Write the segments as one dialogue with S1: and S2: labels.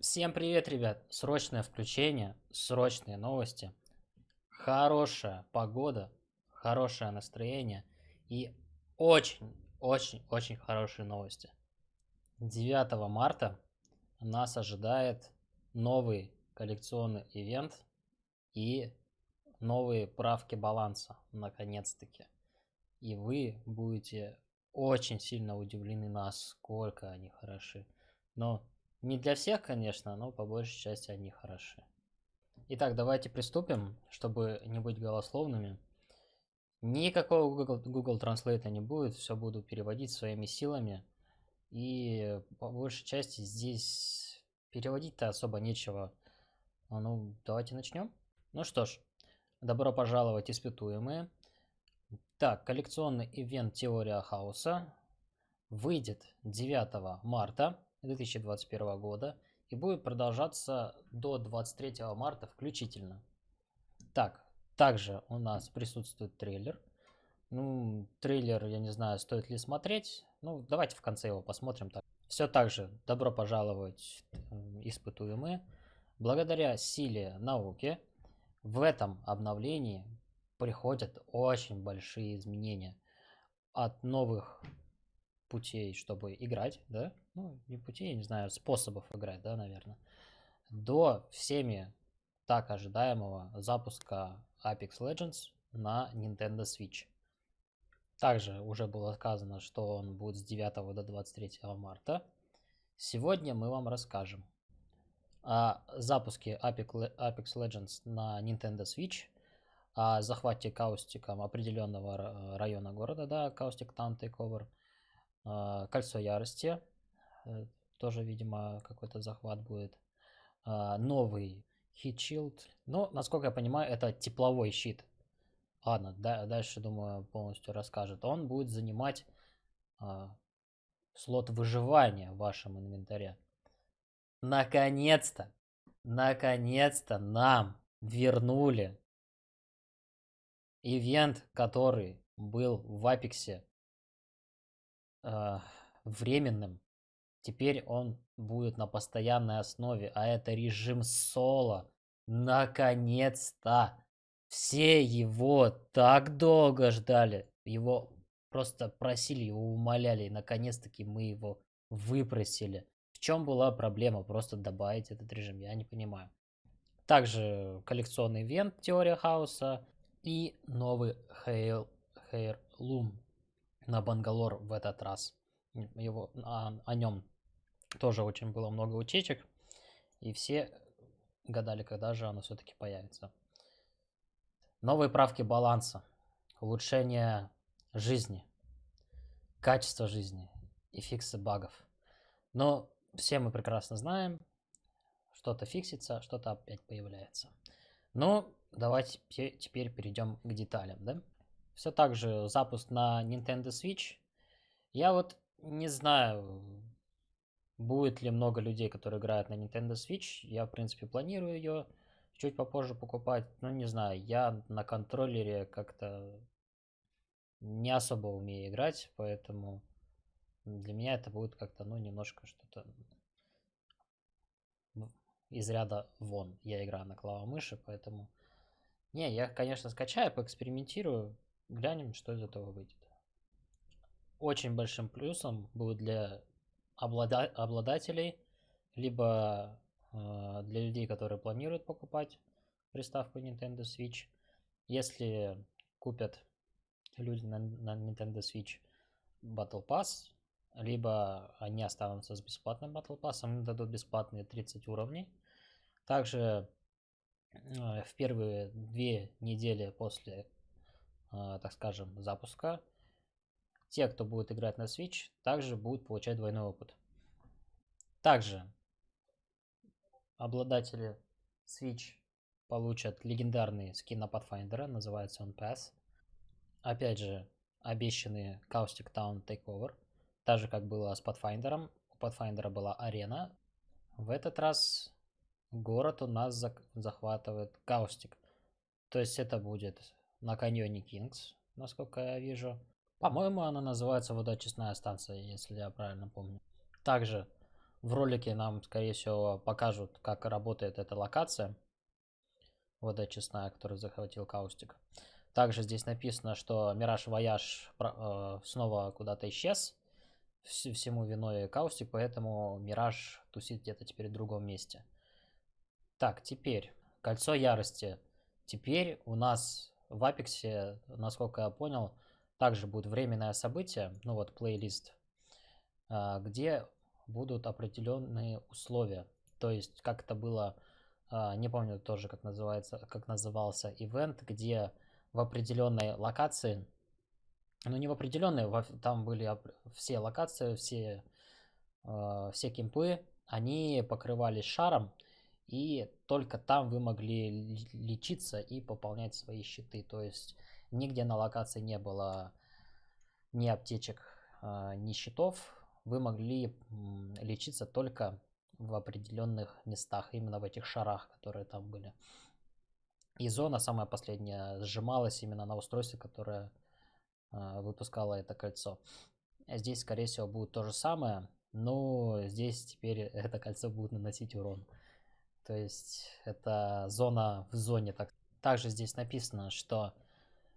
S1: Всем привет, ребят! Срочное включение, срочные новости, хорошая погода, хорошее настроение и очень-очень-очень хорошие новости. 9 марта нас ожидает новый коллекционный ивент и новые правки баланса, наконец-таки. И вы будете очень сильно удивлены, насколько они хороши. Но не для всех, конечно, но по большей части они хороши. Итак, давайте приступим, чтобы не быть голословными. Никакого Google, Google Translate не будет, все буду переводить своими силами. И по большей части здесь переводить-то особо нечего. А ну, давайте начнем. Ну что ж, добро пожаловать, испытуемые. Так, коллекционный ивент Теория Хаоса выйдет 9 марта 2021 года и будет продолжаться до 23 марта включительно. Так, также у нас присутствует трейлер. Ну, трейлер, я не знаю, стоит ли смотреть. Ну, давайте в конце его посмотрим. Так. Все так же, добро пожаловать, испытуемые. Благодаря силе науки в этом обновлении приходят очень большие изменения. От новых путей, чтобы играть, да, ну, не путей, не знаю, способов играть, да, наверное, до всеми так ожидаемого запуска Apex Legends на Nintendo Switch. Также уже было сказано, что он будет с 9 до 23 марта. Сегодня мы вам расскажем о запуске Apex Legends на Nintendo Switch, о захвате каустиком определенного района города, да, Каустик Town Takeover, Кольцо Ярости, Э, тоже, видимо, какой-то захват будет. А, новый Heat Shield. Ну, насколько я понимаю, это тепловой щит. Ладно, да, дальше, думаю, полностью расскажет. Он будет занимать а, слот выживания в вашем инвентаре. Наконец-то, наконец-то нам вернули ивент, который был в Апексе э, временным Теперь он будет на постоянной основе, а это режим соло. Наконец-то! Все его так долго ждали. Его просто просили, его умоляли. И наконец-таки мы его выпросили. В чем была проблема? Просто добавить этот режим, я не понимаю. Также коллекционный ивент Теория Хаоса и новый Hair, Loom на Бангалор в этот раз. Его, о, о нем тоже очень было много утечек, и все гадали, когда же оно все-таки появится. Новые правки баланса, улучшение жизни, качество жизни и фиксы багов. Но все мы прекрасно знаем, что-то фиксится, что-то опять появляется. Ну, давайте теперь перейдем к деталям, да? Все так же запуск на Nintendo Switch. Я вот не знаю, Будет ли много людей, которые играют на Nintendo Switch? Я, в принципе, планирую ее чуть попозже покупать. Ну, не знаю, я на контроллере как-то не особо умею играть, поэтому для меня это будет как-то, ну, немножко что-то из ряда вон. Я играю на клавомыши, поэтому... Не, я, конечно, скачаю, поэкспериментирую, глянем, что из этого выйдет. Очень большим плюсом будет для облада обладателей, либо э, для людей, которые планируют покупать приставку Nintendo Switch. Если купят люди на, на Nintendo Switch Battle Pass, либо они останутся с бесплатным Battle Pass, им дадут бесплатные 30 уровней. Также э, в первые две недели после, так скажем, запуска те, кто будет играть на Switch, также будут получать двойной опыт. Также обладатели Switch получат легендарный скин на Pathfinder, называется он Pass. Опять же, обещанный Caustic Town Takeover, так же как было с Pathfinder. У Pathfinder была арена. В этот раз город у нас захватывает Caustic. То есть это будет на каньоне Кингс, насколько я вижу. По-моему, она называется водочистная станция, если я правильно помню. Также В ролике нам, скорее всего, покажут, как работает эта локация. Водоочистная, который захватил Каустик. Также здесь написано, что Мираж Вояж э, снова куда-то исчез. Всему виной Каустик, поэтому Мираж тусит где-то теперь в другом месте. Так, теперь Кольцо Ярости. Теперь у нас в Апексе, насколько я понял, также будет временное событие, ну вот плейлист, а, где будут определенные условия. То есть, как это было, а, не помню тоже, как называется, как назывался ивент, где в определенной локации, ну не в определенной, там были все локации, все, а, все кемпы, они покрывались шаром, и только там вы могли лечиться и пополнять свои щиты. То есть нигде на локации не было ни аптечек, а, ни щитов. Вы могли лечиться только в определенных местах, именно в этих шарах, которые там были. И зона, самая последняя, сжималась именно на устройстве, которое а, выпускало это кольцо. Здесь, скорее всего, будет то же самое, но здесь теперь это кольцо будет наносить урон. То есть это зона в зоне. Так. Также здесь написано, что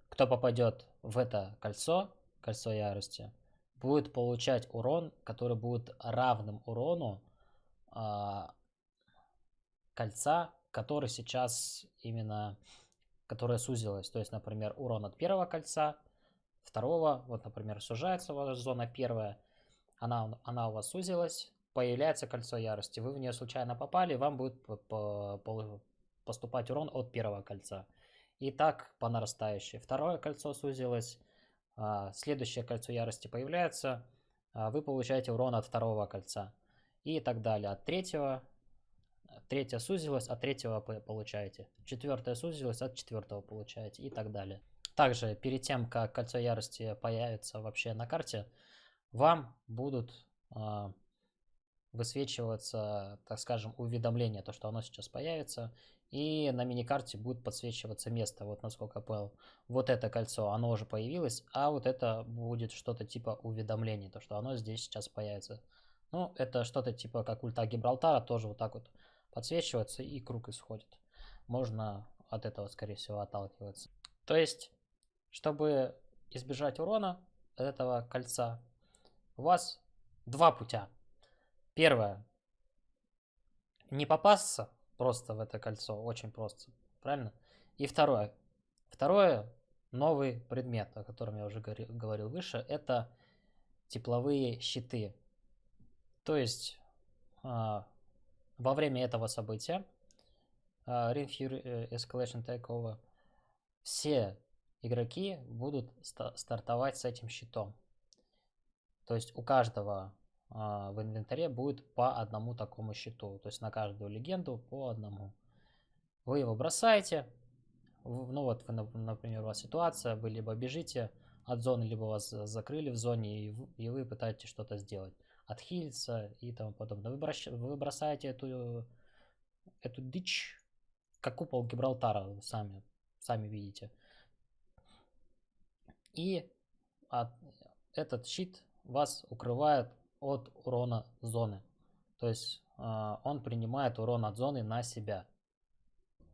S1: кто попадет в это кольцо, кольцо ярости, будет получать урон, который будет равным урону а, кольца, который сейчас именно, которое сузилось. То есть, например, урон от первого кольца, второго, вот, например, сужается ваша зона первая, она, она у вас сузилась, появляется кольцо ярости, вы в нее случайно попали, вам будет поступать урон от первого кольца. И так по нарастающей. Второе кольцо сузилось, а, следующее кольцо ярости появляется, а, вы получаете урон от второго кольца. И так далее. От третьего, третье сузилось, от третьего получаете. Четвертое сузилось, от четвертого получаете и так далее. Также перед тем, как кольцо ярости появится вообще на карте, вам будут а, высвечиваться, так скажем, уведомление, то, что оно сейчас появится, и на миникарте будет подсвечиваться место, вот насколько я понял. Вот это кольцо, оно уже появилось, а вот это будет что-то типа уведомления, то, что оно здесь сейчас появится. Ну, это что-то типа как ульта Гибралтара, тоже вот так вот подсвечивается и круг исходит. Можно от этого, скорее всего, отталкиваться. То есть, чтобы избежать урона этого кольца, у вас два путя. Первое. Не попасться просто в это кольцо, очень просто, правильно? И второе. Второе, новый предмет, о котором я уже говорил выше, это тепловые щиты. То есть а, во время этого события а, Ring Fury э, Escalation Takeover все игроки будут стартовать с этим щитом. То есть у каждого в инвентаре будет по одному такому щиту. То есть на каждую легенду по одному. Вы его бросаете. Ну вот, вы, например, у вас ситуация, вы либо бежите от зоны, либо вас закрыли в зоне, и вы пытаетесь что-то сделать. Отхилиться и тому подобное. Вы, брос, вы бросаете эту, эту дичь, как купол Гибралтара, сами, сами видите. И от, этот щит вас укрывает от урона зоны. То есть э, он принимает урон от зоны на себя.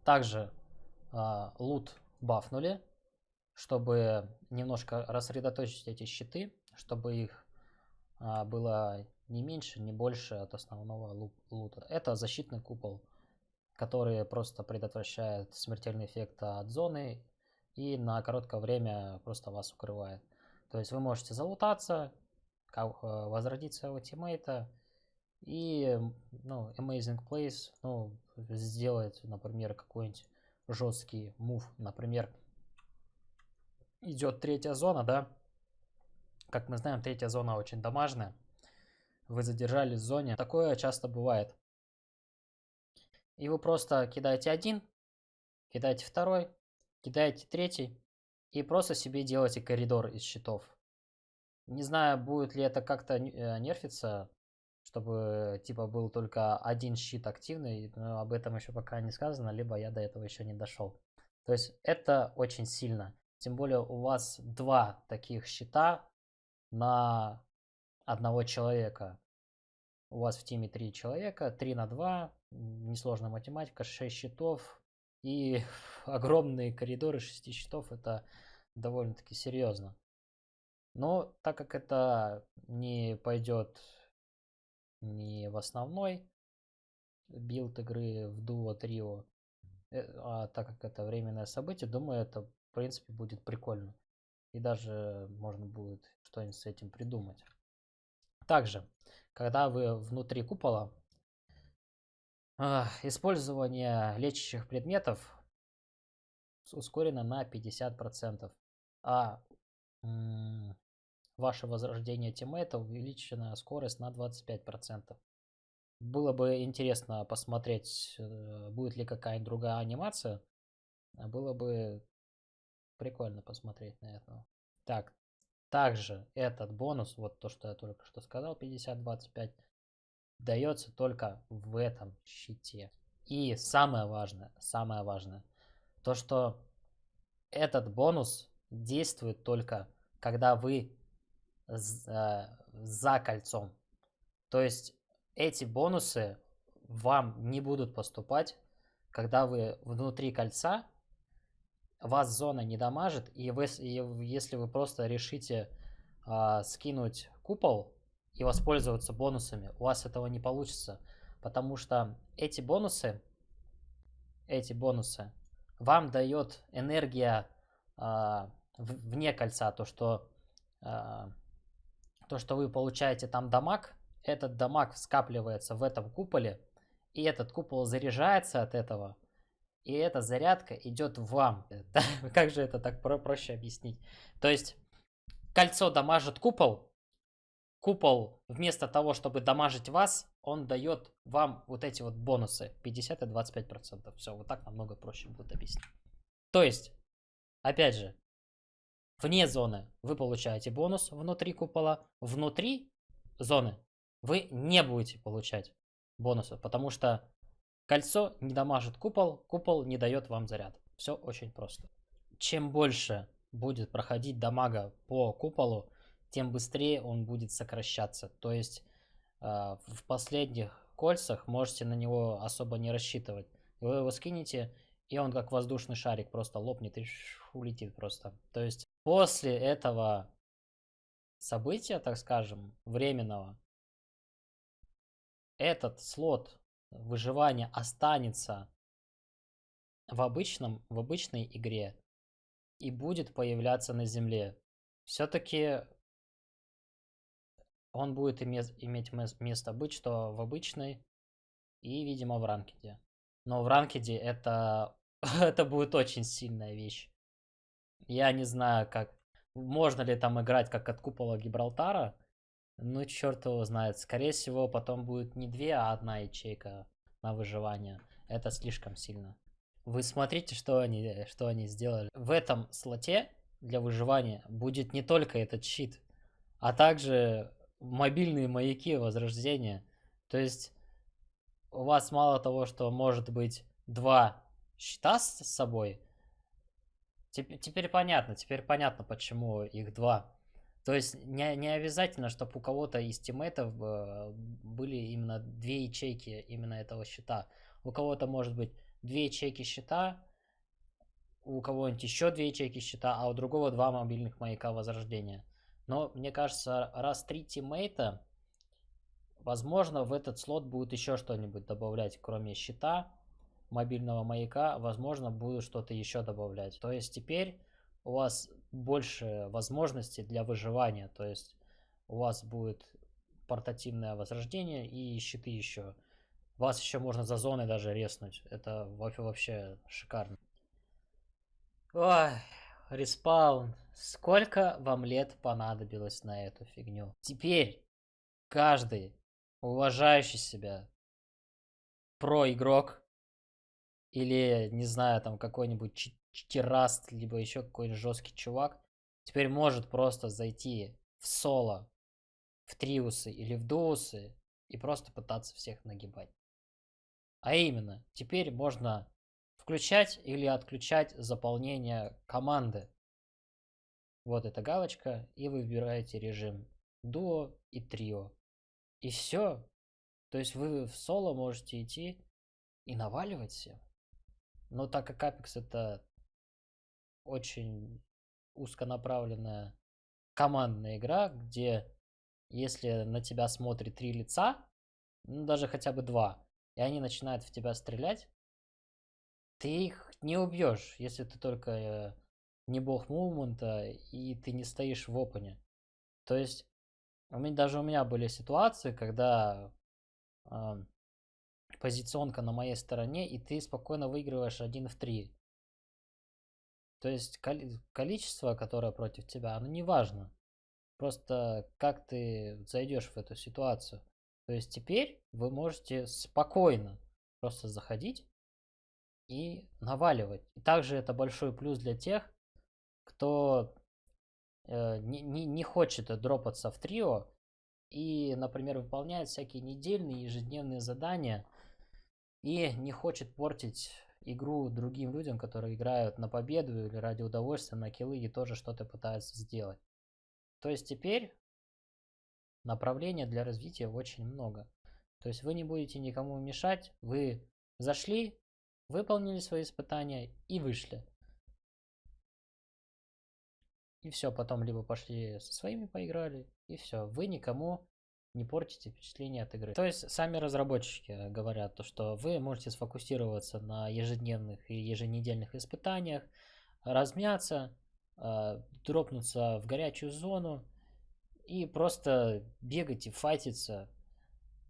S1: Также э, лут бафнули, чтобы немножко рассредоточить эти щиты, чтобы их э, было не меньше, не больше от основного лута. Это защитный купол, который просто предотвращает смертельный эффект от зоны и на короткое время просто вас укрывает. То есть вы можете залутаться, возродить своего тиммейта и, ну, amazing plays, ну, сделать, например, какой-нибудь жесткий мув, например, идет третья зона, да, как мы знаем, третья зона очень дамажная, вы задержались в зоне, такое часто бывает. И вы просто кидаете один, кидаете второй, кидаете третий, и просто себе делаете коридор из щитов. Не знаю, будет ли это как-то э, нерфиться, чтобы типа был только один щит активный, но об этом еще пока не сказано, либо я до этого еще не дошел. То есть это очень сильно. Тем более у вас два таких щита на одного человека. у вас в тиме 3 человека, 3 на 2, несложная математика, 6 щитов и огромные коридоры 6 щитов, это довольно-таки серьезно. Но так как это не пойдет не в основной билд игры в дуо трио, э, а так как это временное событие, думаю, это в принципе будет прикольно. И даже можно будет что-нибудь с этим придумать. Также, когда вы внутри купола, использование лечащих предметов ускорено на 50%, а ваше возрождение тиммейта увеличена скорость на 25%. Было бы интересно посмотреть, э, будет ли какая-нибудь другая анимация. Было бы прикольно посмотреть на это. Так, также этот бонус, вот то, что я только что сказал, 50-25, дается только в этом щите. И самое важное, самое важное, то, что этот бонус действует только, когда вы за, за кольцом. То есть эти бонусы вам не будут поступать, когда вы внутри кольца вас зона не дамажит, и, вы, и если вы просто решите э, скинуть купол и воспользоваться бонусами, у вас этого не получится, потому что эти бонусы, эти бонусы вам дает энергия э, вне кольца, то что, э, то, что вы получаете там дамаг, этот дамаг скапливается в этом куполе, и этот купол заряжается от этого, и эта зарядка идет вам. как же это так про проще объяснить? То есть кольцо дамажит купол, купол вместо того, чтобы дамажить вас, он дает вам вот эти вот бонусы 50 и 25 процентов. Все, вот так намного проще будет объяснить. То есть, опять же, вне зоны вы получаете бонус внутри купола, внутри зоны вы не будете получать бонусов, потому что Кольцо не дамажит купол, купол не дает вам заряд. Все очень просто. Чем больше будет проходить дамага по куполу, тем быстрее он будет сокращаться. То есть э, в последних кольцах можете на него особо не рассчитывать. Вы его скинете, и он как воздушный шарик просто лопнет и улетит просто. То есть после этого события, так скажем, временного, этот слот выживания останется в обычном, в обычной игре и будет появляться на земле. Все-таки он будет иметь, место быть, что в обычной и, видимо, в ранкеде. Но в ранкеде это, это будет очень сильная вещь. Я не знаю, как можно ли там играть как от купола Гибралтара, ну, черт его знает. Скорее всего, потом будет не две, а одна ячейка на выживание. Это слишком сильно. Вы смотрите, что они, что они сделали. В этом слоте для выживания будет не только этот щит, а также мобильные маяки возрождения. То есть у вас мало того, что может быть два щита с собой, теперь, теперь понятно, теперь понятно, почему их два. То есть не, не обязательно, чтобы у кого-то из тиммейтов э, были именно две ячейки именно этого счета. У кого-то может быть две ячейки счета, у кого-нибудь еще две ячейки счета, а у другого два мобильных маяка возрождения. Но мне кажется, раз три тиммейта, возможно, в этот слот будет еще что-нибудь добавлять, кроме счета, мобильного маяка, возможно, будут что-то еще добавлять. То есть теперь у вас больше возможностей для выживания. То есть у вас будет портативное возрождение и щиты еще. Вас еще можно за зоной даже резнуть. Это вообще шикарно. Ой, респаун. Сколько вам лет понадобилось на эту фигню? Теперь каждый уважающий себя про-игрок или, не знаю, там какой-нибудь Читераст, либо еще какой-нибудь жесткий чувак, теперь может просто зайти в соло, в триусы или в дуусы и просто пытаться всех нагибать. А именно, теперь можно включать или отключать заполнение команды. Вот эта галочка, и вы выбираете режим дуо и трио. И все. То есть вы в соло можете идти и наваливать всем. Но так как Apex это очень узконаправленная командная игра, где если на тебя смотрит три лица, ну даже хотя бы два, и они начинают в тебя стрелять, ты их не убьешь, если ты только э, не бог мувмента и ты не стоишь в опене. То есть, у меня, даже у меня были ситуации, когда э, позиционка на моей стороне, и ты спокойно выигрываешь один в три. То есть количество, которое против тебя, оно не важно. Просто как ты зайдешь в эту ситуацию. То есть теперь вы можете спокойно просто заходить и наваливать. И также это большой плюс для тех, кто э, не, не, не хочет дропаться в трио и, например, выполняет всякие недельные, ежедневные задания и не хочет портить игру другим людям, которые играют на победу или ради удовольствия, на киллы и тоже что-то пытаются сделать. То есть теперь направления для развития очень много. То есть вы не будете никому мешать, вы зашли, выполнили свои испытания и вышли. И все, потом либо пошли со своими поиграли, и все. Вы никому не портите впечатление от игры. То есть сами разработчики говорят, то, что вы можете сфокусироваться на ежедневных и еженедельных испытаниях, размяться, э, дропнуться в горячую зону и просто бегать и файтиться,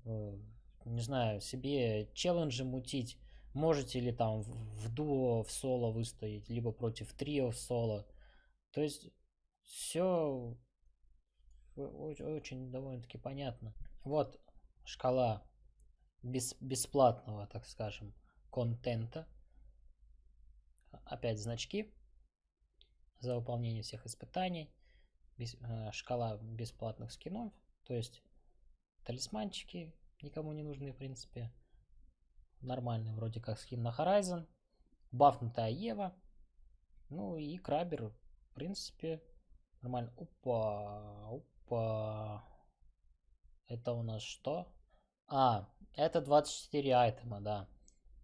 S1: э, не знаю, себе челленджи мутить. Можете ли там в дуо, в соло выстоять, либо против трио в соло. То есть все очень довольно-таки понятно. Вот шкала бес, бесплатного, так скажем, контента. Опять значки за выполнение всех испытаний. Без, э, шкала бесплатных скинов. То есть талисманчики никому не нужны, в принципе. Нормальный вроде как скин на Horizon. Бафнутая Ева. Ну и Крабер, в принципе, нормально. Опа, опа. Опа. Это у нас что? А, это 24 айтема, да.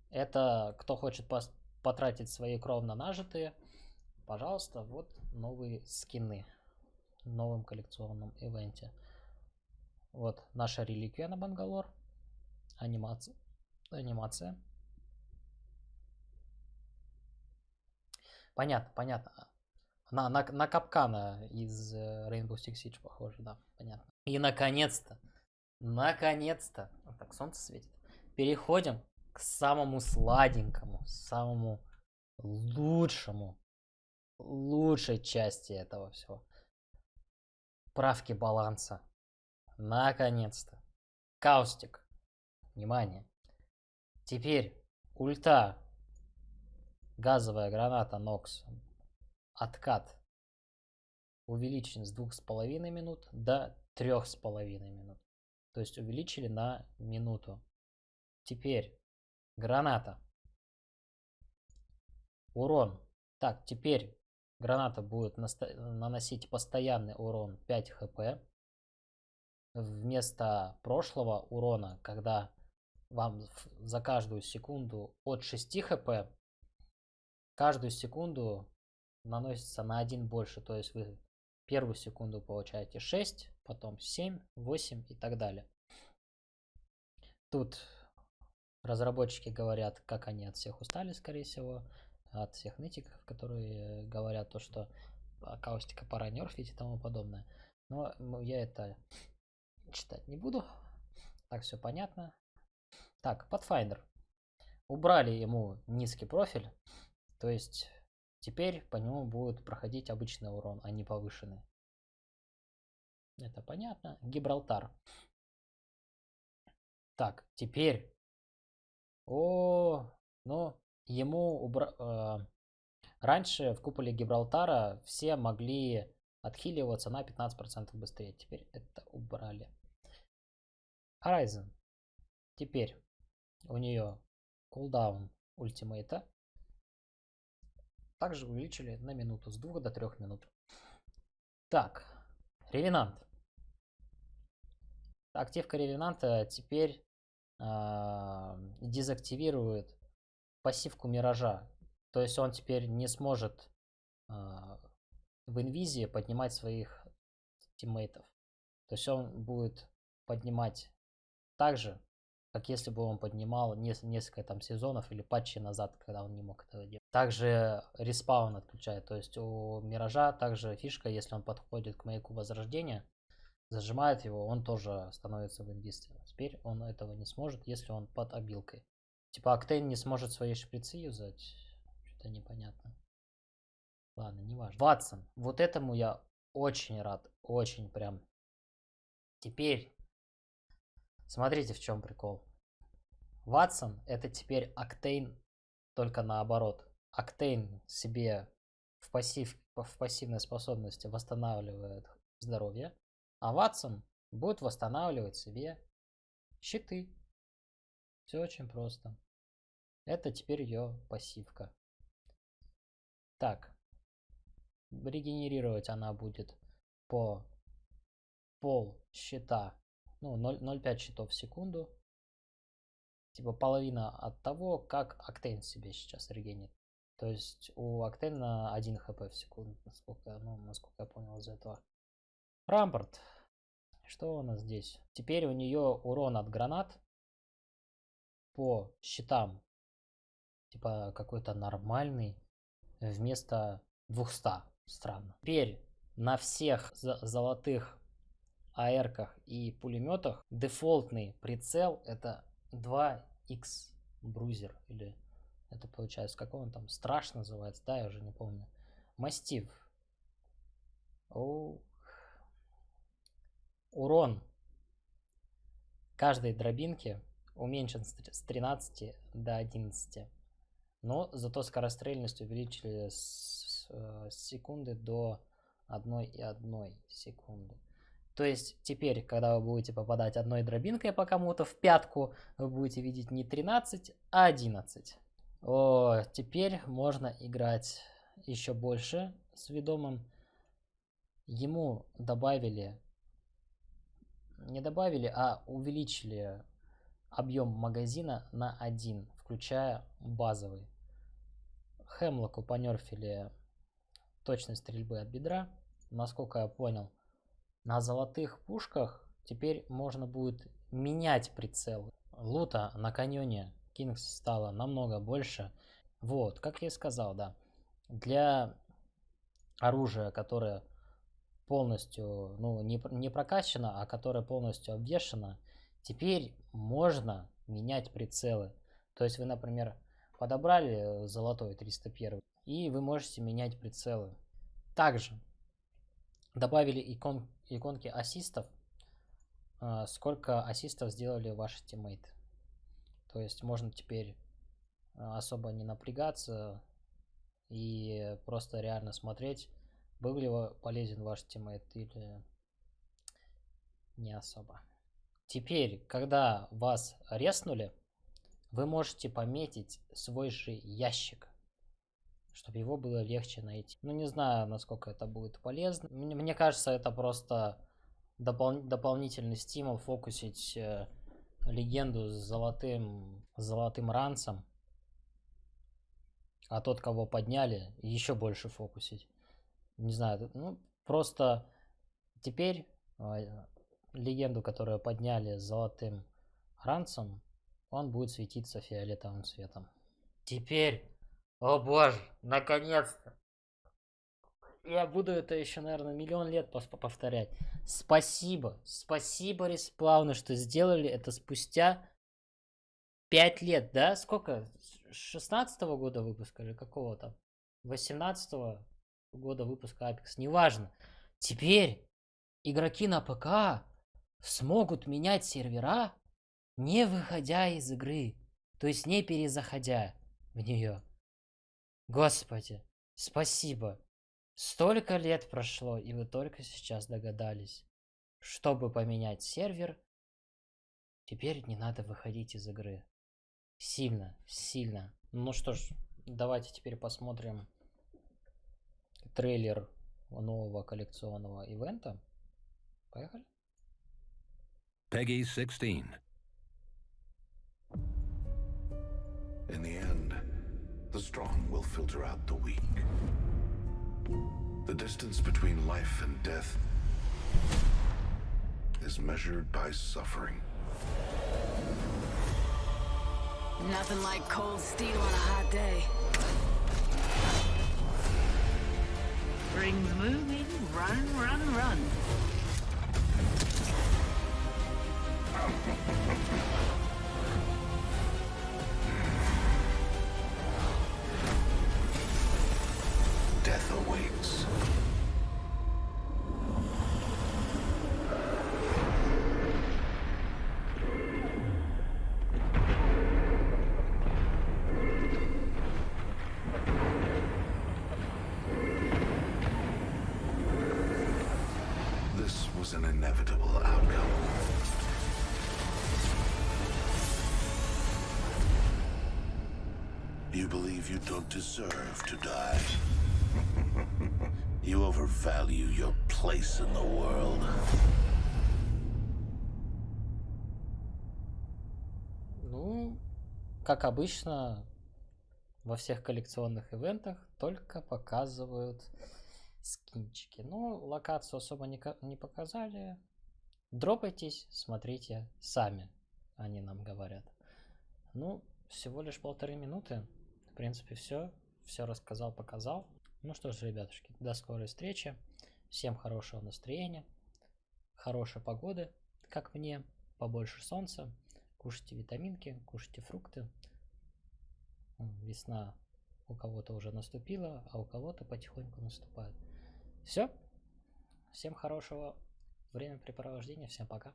S1: Это кто хочет потратить свои кровно нажитые, пожалуйста, вот новые скины в новом коллекционном ивенте. Вот наша реликвия на Бангалор. Анимация. Анимация. Понятно, понятно. На, на, на капкана из э, Rainbow Six Siege похоже, да, понятно. И наконец-то, наконец-то, вот так солнце светит, переходим к самому сладенькому, самому лучшему, лучшей части этого всего. Правки баланса. Наконец-то. Каустик. Внимание. Теперь ульта. Газовая граната Нокс откат увеличен с двух с половиной минут до трех с половиной минут. То есть увеличили на минуту. Теперь граната. Урон. Так, теперь граната будет наносить постоянный урон 5 хп. Вместо прошлого урона, когда вам за каждую секунду от 6 хп, каждую секунду наносится на один больше. То есть вы первую секунду получаете 6, потом 7, 8 и так далее. Тут разработчики говорят, как они от всех устали, скорее всего, от всех нытиков, которые говорят то, что акустика пора нерфить и тому подобное. Но я это читать не буду. Так, все понятно. Так, Pathfinder. Убрали ему низкий профиль. То есть Теперь по нему будет проходить обычный урон, а не повышенный. Это понятно. Гибралтар. Так, теперь. О, ну, ему убра... Э, раньше в куполе Гибралтара все могли отхиливаться на 15% быстрее. Теперь это убрали. Horizon. Теперь у нее кулдаун ультимейта также увеличили на минуту, с 2 до 3 минут. Так, Ревенант. Активка Ревенанта теперь э, дезактивирует пассивку Миража. То есть он теперь не сможет э, в инвизии поднимать своих тиммейтов. То есть он будет поднимать так же, как если бы он поднимал несколько там сезонов или патчи назад, когда он не мог этого делать. Также респаун отключает, то есть у Миража также фишка, если он подходит к маяку Возрождения, зажимает его, он тоже становится в инвизе. Теперь он этого не сможет, если он под обилкой. Типа Октейн не сможет свои шприцы юзать, что-то непонятно. Ладно, не важно. Ватсон, вот этому я очень рад, очень прям. Теперь Смотрите, в чем прикол. Ватсон это теперь Октейн, только наоборот. Октейн себе в, пассив, в пассивной способности восстанавливает здоровье, а Ватсон будет восстанавливать себе щиты. Все очень просто. Это теперь ее пассивка. Так. Регенерировать она будет по пол щита ну, 0,5 щитов в секунду. Типа половина от того, как Октейн себе сейчас регенит. То есть у Октейна 1 хп в секунду, насколько, ну, насколько я понял из этого. Рампорт. Что у нас здесь? Теперь у нее урон от гранат по щитам. Типа какой-то нормальный вместо 200. Странно. Теперь на всех золотых АРках и пулеметах дефолтный прицел это 2X брузер или это получается, как он там, страш называется, да, я уже не помню. Мастив. Урон каждой дробинки уменьшен с 13 до 11. Но зато скорострельность увеличили с, с секунды до 1,1 секунды. То есть теперь, когда вы будете попадать одной дробинкой по кому-то в пятку, вы будете видеть не 13, а 11. О, теперь можно играть еще больше с ведомым. Ему добавили, не добавили, а увеличили объем магазина на 1, включая базовый. Хемлоку понерфили точность стрельбы от бедра. Насколько я понял, на золотых пушках теперь можно будет менять прицел. Лута на каньоне Кингс стало намного больше. Вот, как я и сказал, да. Для оружия, которое полностью, ну, не, не прокачано, а которое полностью обвешено, теперь можно менять прицелы. То есть вы, например, подобрали золотой 301, и вы можете менять прицелы. Также добавили икон, иконки ассистов, а, сколько ассистов сделали ваши тиммейты. То есть можно теперь а, особо не напрягаться и просто реально смотреть, был ли полезен ваш тиммейт или не особо. Теперь, когда вас реснули, вы можете пометить свой же ящик чтобы его было легче найти. Ну, не знаю, насколько это будет полезно. Мне, мне кажется, это просто допол дополнительный стимул фокусить э, легенду с золотым, с золотым ранцем. А тот, кого подняли, еще больше фокусить. Не знаю, ну, просто теперь э, легенду, которую подняли с золотым ранцем, он будет светиться фиолетовым цветом. Теперь о боже, наконец-то. Я буду это еще, наверное, миллион лет повторять. Спасибо, спасибо, Респауны, что сделали это спустя 5 лет, да? Сколько? 16 -го года выпуска или какого то 18 -го года выпуска Apex, неважно. Теперь игроки на ПК смогут менять сервера, не выходя из игры, то есть не перезаходя в нее. Господи, спасибо. Столько лет прошло, и вы только сейчас догадались. Чтобы поменять сервер, теперь не надо выходить из игры. Сильно, сильно. Ну что ж, давайте теперь посмотрим трейлер нового коллекционного ивента. Поехали.
S2: Peggy 16. In the end, the strong will filter out the weak. The distance between life and death is measured by suffering.
S3: Nothing like cold steel on a hot day. Rings moving, run, run, run.
S2: Believe you don't deserve to die. you overvalue your place in the world.
S1: Ну, как обычно, во всех коллекционных ивентах только показывают скинчики. Ну, локацию особо не, не показали. Дропайтесь, смотрите сами, они нам говорят. Ну, всего лишь полторы минуты. В принципе, все. Все рассказал, показал. Ну что ж, ребятушки, до скорой встречи. Всем хорошего настроения, хорошей погоды, как мне, побольше солнца. Кушайте витаминки, кушайте фрукты. Весна у кого-то уже наступила, а у кого-то потихоньку наступает. Все. Всем хорошего времяпрепровождения. Всем пока.